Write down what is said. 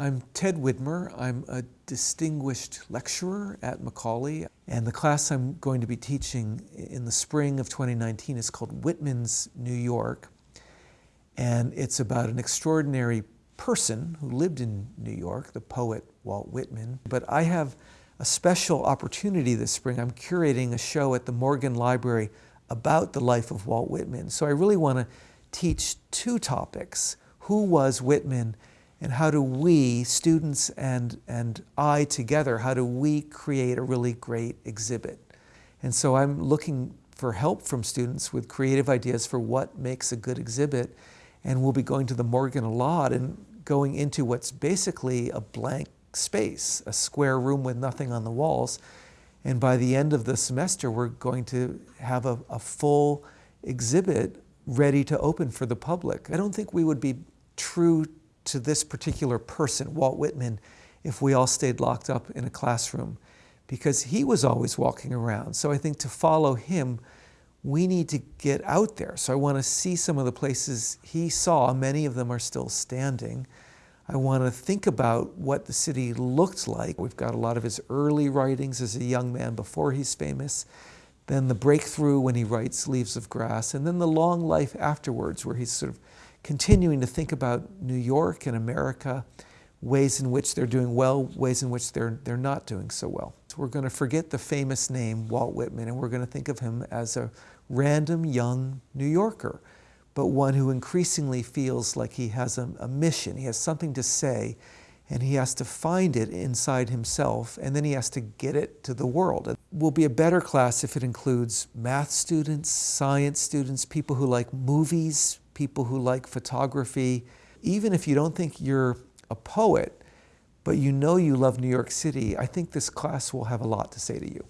I'm Ted Widmer. I'm a distinguished lecturer at Macaulay, and the class I'm going to be teaching in the spring of 2019 is called Whitman's New York, and it's about an extraordinary person who lived in New York, the poet Walt Whitman. But I have a special opportunity this spring. I'm curating a show at the Morgan Library about the life of Walt Whitman. So I really want to teach two topics. Who was Whitman and how do we, students and, and I together, how do we create a really great exhibit? And so I'm looking for help from students with creative ideas for what makes a good exhibit. And we'll be going to the Morgan a lot and going into what's basically a blank space, a square room with nothing on the walls. And by the end of the semester, we're going to have a, a full exhibit ready to open for the public. I don't think we would be true to this particular person, Walt Whitman, if we all stayed locked up in a classroom because he was always walking around. So I think to follow him, we need to get out there. So I want to see some of the places he saw. Many of them are still standing. I want to think about what the city looked like. We've got a lot of his early writings as a young man before he's famous, then the breakthrough when he writes Leaves of Grass, and then the long life afterwards where he's sort of continuing to think about New York and America, ways in which they're doing well, ways in which they're, they're not doing so well. So we're going to forget the famous name Walt Whitman and we're going to think of him as a random young New Yorker, but one who increasingly feels like he has a, a mission, he has something to say, and he has to find it inside himself, and then he has to get it to the world. It will be a better class if it includes math students, science students, people who like movies, people who like photography. Even if you don't think you're a poet, but you know you love New York City, I think this class will have a lot to say to you.